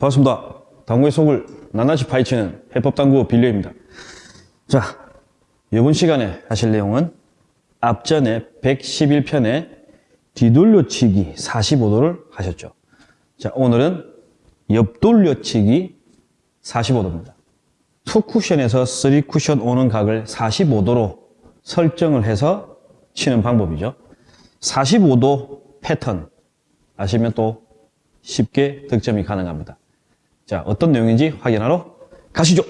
반갑습니다. 당구의 속을 낱낱이 파헤치는 해법당구 빌려입니다. 자, 이번 시간에 하실 내용은 앞전에 111편에 뒤돌려치기 45도를 하셨죠. 자, 오늘은 옆돌려치기 45도입니다. two 쿠션에서 3 쿠션 오는 각을 45도로 설정을 해서 치는 방법이죠. 45도 패턴 아시면 또 쉽게 득점이 가능합니다. 자, 어떤 내용인지 확인하러 가시죠.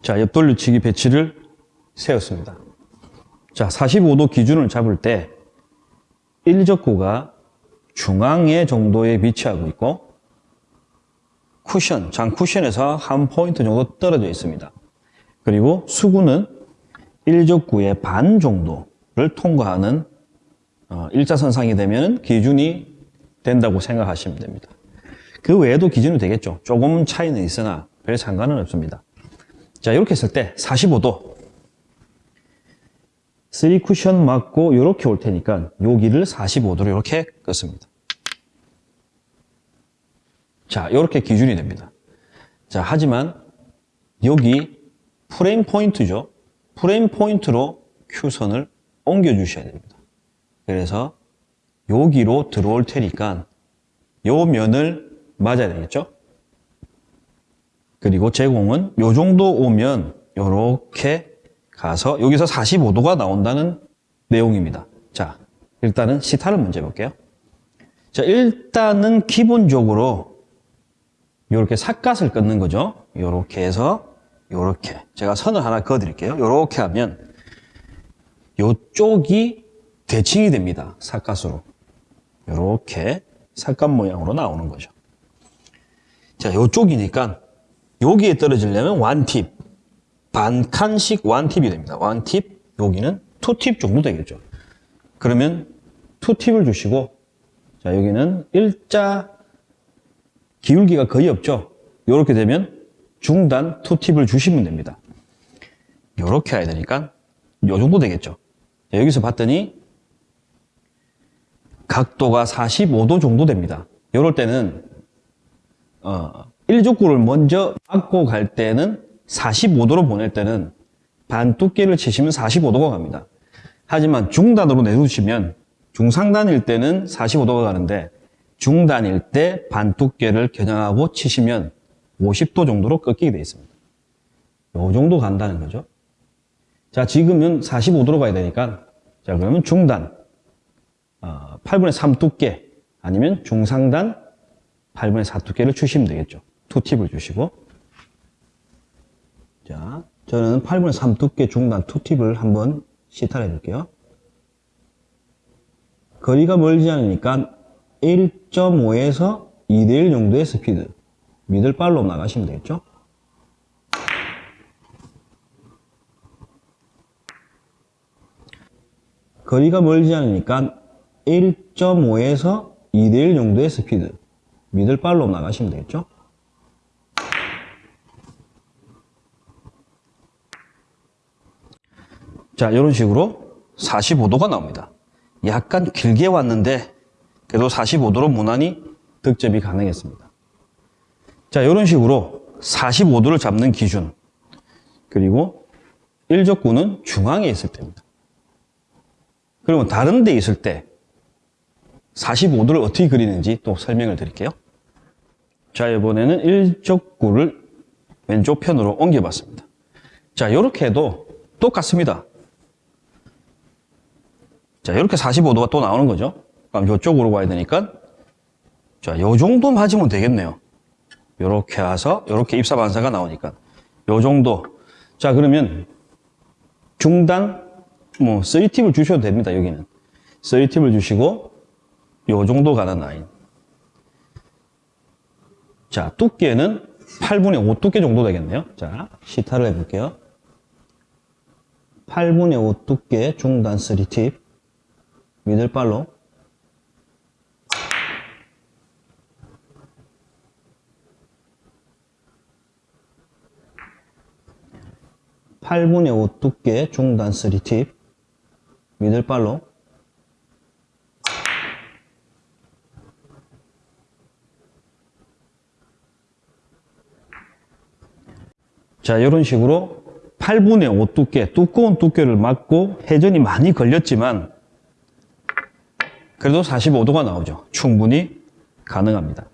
자, 옆돌려치기 배치를 세웠습니다. 자, 45도 기준을 잡을 때 1적구가 중앙에 정도에 위치하고 있고 쿠션, 장 쿠션에서 한 포인트 정도 떨어져 있습니다. 그리고 수구는 1적구의 반 정도를 통과하는 어, 일자선상이 되면 기준이 된다고 생각하시면 됩니다. 그 외에도 기준이 되겠죠. 조금 차이는 있으나 별 상관은 없습니다. 자, 이렇게 했을 때 45도 3 쿠션 맞고 이렇게 올 테니까 여기를 45도로 이렇게 끄습니다. 자, 이렇게 기준이 됩니다. 자, 하지만 여기 프레임 포인트죠. 프레임 포인트로 큐선을 옮겨 주셔야 됩니다. 그래서 여기로 들어올 테니까 요 면을 맞아야 되겠죠? 그리고 제공은 요 정도 오면 요렇게 가서 여기서 45도가 나온다는 내용입니다. 자, 일단은 시타를 먼저 해볼게요. 자, 일단은 기본적으로 요렇게 삿갓을 끊는 거죠. 요렇게 해서 요렇게 제가 선을 하나 그어 드릴게요. 요렇게 하면 요쪽이 대칭이 됩니다. 삿갓으로. 요렇게 삿갓 모양으로 나오는 거죠. 자, 요쪽이니까 여기에 떨어지려면 완팁, 반칸씩 완팁이 됩니다. 완팁, 여기는 투팁 정도 되겠죠. 그러면 투팁을 주시고, 자, 여기는 일자 기울기가 거의 없죠. 이렇게 되면 중단 투팁을 주시면 됩니다. 이렇게 해야 되니까 요 정도 되겠죠. 자, 여기서 봤더니 각도가 45도 정도 됩니다. 이럴 때는 어, 1족구를 먼저 맞고 갈 때는 45도로 보낼 때는 반 두께를 치시면 45도가 갑니다. 하지만 중단으로 내두시면 중상단일 때는 45도가 가는데 중단일 때 반 두께를 겨냥하고 치시면 50도 정도로 꺾이게 되어 있습니다. 요 정도 간다는 거죠. 자, 지금은 45도로 가야 되니까 자, 그러면 중단 어, 8분의 3 두께 아니면 중상단 8분의 4 두께를 주시면 되겠죠. 투팁을 주시고 자, 저는 8분의 3 두께 중단 투팁을 한번 시타를 해볼게요. 거리가 멀지 않으니까 1.5에서 2대1 정도의 스피드 미들발로 나가시면 되겠죠. 거리가 멀지 않으니까 1.5에서 2대1 정도의 스피드 미들 발로 나가시면 되겠죠. 자, 이런 식으로 45도가 나옵니다. 약간 길게 왔는데 그래도 45도로 무난히 득점이 가능했습니다. 자, 이런 식으로 45도를 잡는 기준 그리고 1적구는 중앙에 있을 때입니다. 그러면 다른 데 있을 때 45도를 어떻게 그리는지 또 설명을 드릴게요. 자, 이번에는 1적구를 왼쪽 편으로 옮겨봤습니다. 자, 이렇게 해도 똑같습니다. 자, 이렇게 45도가 또 나오는 거죠. 그럼 이쪽으로 가야 되니까 자, 요 정도 맞으면 되겠네요. 이렇게 와서 이렇게 입사 반사가 나오니까 요 정도. 자, 그러면 중단 뭐 3팁을 주셔도 됩니다. 여기는 3팁을 주시고 요 정도 가는 라인. 자, 두께는 8분의 5 두께 정도 되겠네요. 자, 시타를 해볼게요. 8분의 5 두께 중단 3팁 미들발로 8분의 5 두께 중단 3팁 미들발로 자, 이런 식으로 8분의 5 두께, 두꺼운 두께를 맞고 회전이 많이 걸렸지만 그래도 45도가 나오죠. 충분히 가능합니다.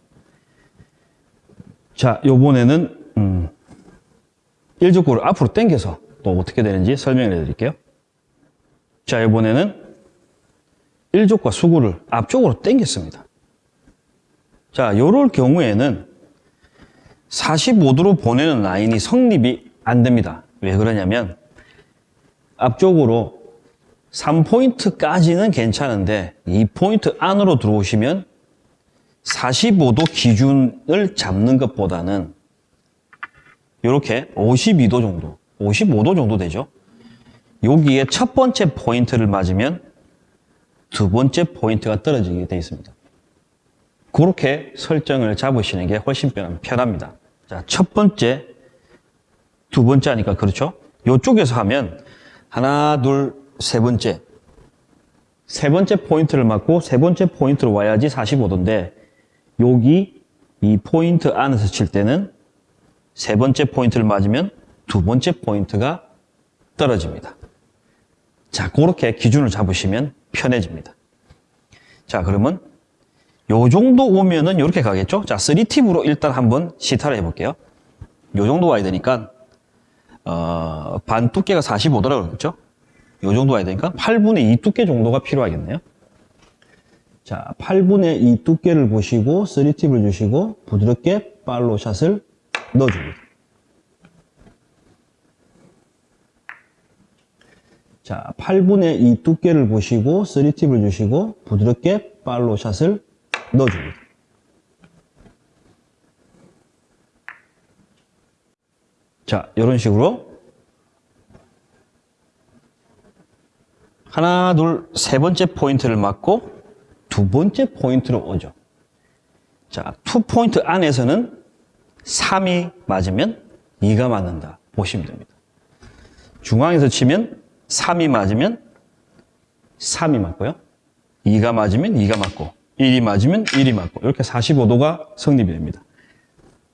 자, 요번에는 음, 일족구를 앞으로 당겨서 또 어떻게 되는지 설명을 해드릴게요. 자, 이번에는 일족과 수구를 앞쪽으로 당겼습니다. 자, 요럴 경우에는 45도로 보내는 라인이 성립이 안 됩니다. 왜 그러냐면 앞쪽으로 3포인트까지는 괜찮은데 2포인트 안으로 들어오시면 45도 기준을 잡는 것보다는 이렇게 52도 정도, 55도 정도 되죠. 여기에 첫 번째 포인트를 맞으면 두 번째 포인트가 떨어지게 되어 있습니다. 그렇게 설정을 잡으시는 게 훨씬 편- 편합니다. 자, 첫 번째, 두 번째 하니까 그렇죠? 이쪽에서 하면 하나, 둘, 세 번째. 세 번째 포인트를 맞고 세 번째 포인트로 와야지 45도인데 여기 이 포인트 안에서 칠 때는 세 번째 포인트를 맞으면 두 번째 포인트가 떨어집니다. 자, 그렇게 기준을 잡으시면 편해집니다. 자, 그러면 요 정도 오면은 이렇게 가겠죠? 자, 3팁으로 일단 한번 시타를 해볼게요. 요 정도 와야 되니까, 어, 반 두께가 45도라고 그랬죠? 요 정도 와야 되니까 8분의 2 두께 정도가 필요하겠네요. 자, 8분의 2 두께를 보시고 3팁을 주시고 부드럽게 팔로우 샷을 넣어줍니다. 자, 8분의 2 두께를 보시고 3팁을 주시고 부드럽게 팔로우 샷을 넣어줍니다. 자, 이런 식으로 하나, 둘, 세 번째 포인트를 맞고 두 번째 포인트로 오죠. 자, two 포인트 안에서는 3이 맞으면 2가 맞는다. 보시면 됩니다. 중앙에서 치면 3이 맞으면 3이 맞고요. 2가 맞으면 2가 맞고 1이 맞으면 1이 맞고 이렇게 45도가 성립이 됩니다.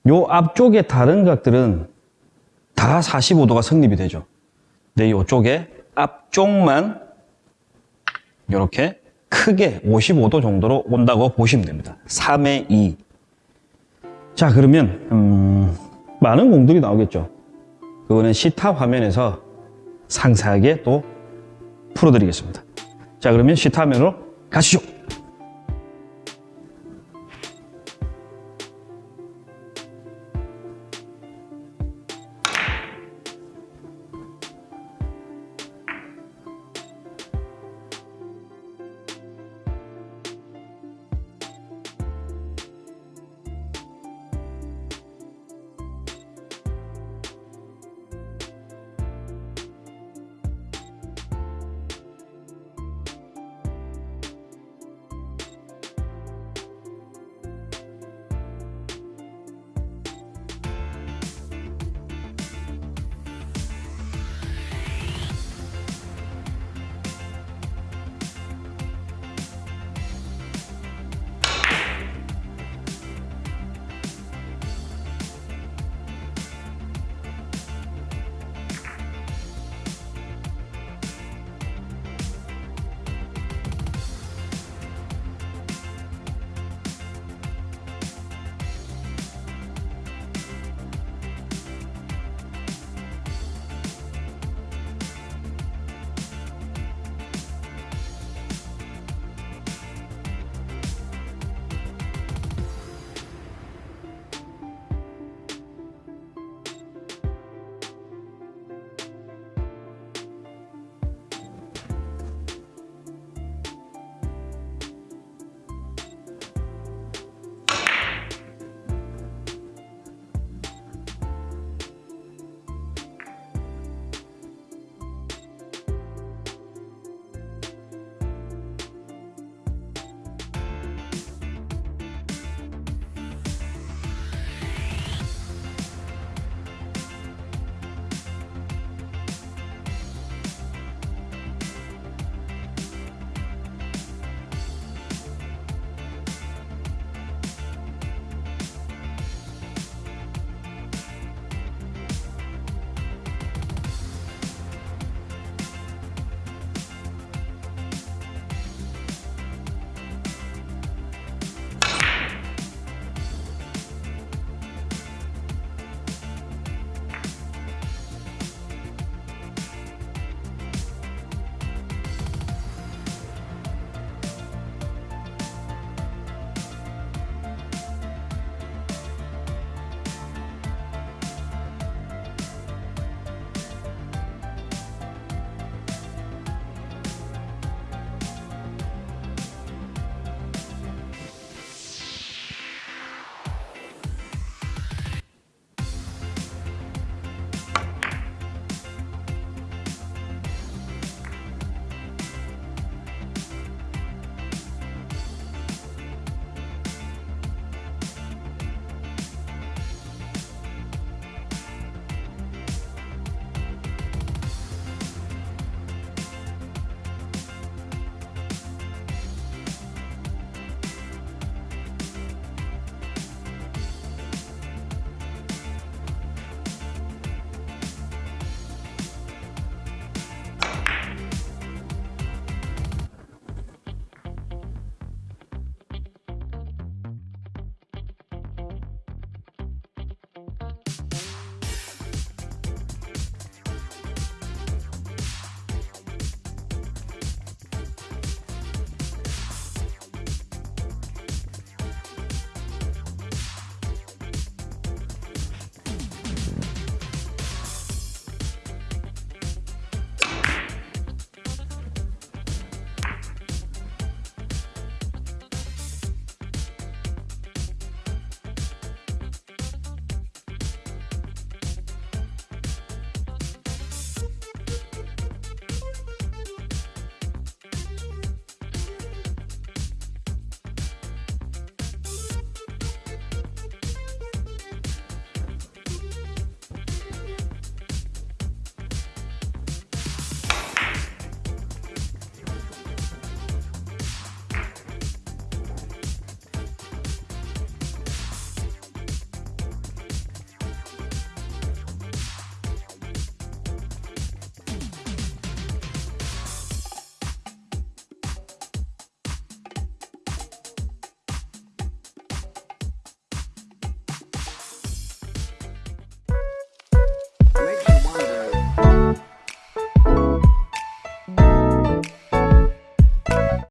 요 앞쪽에 다른 각들은 다 45도가 성립이 되죠. 근데 요쪽에 앞쪽만 이렇게 크게 55도 정도로 온다고 보시면 됩니다. 3의 2. 자, 그러면 음, 많은 공들이 나오겠죠. 그거는 시타 화면에서 상세하게 또 풀어드리겠습니다. 자, 그러면 시타 화면으로 가시죠.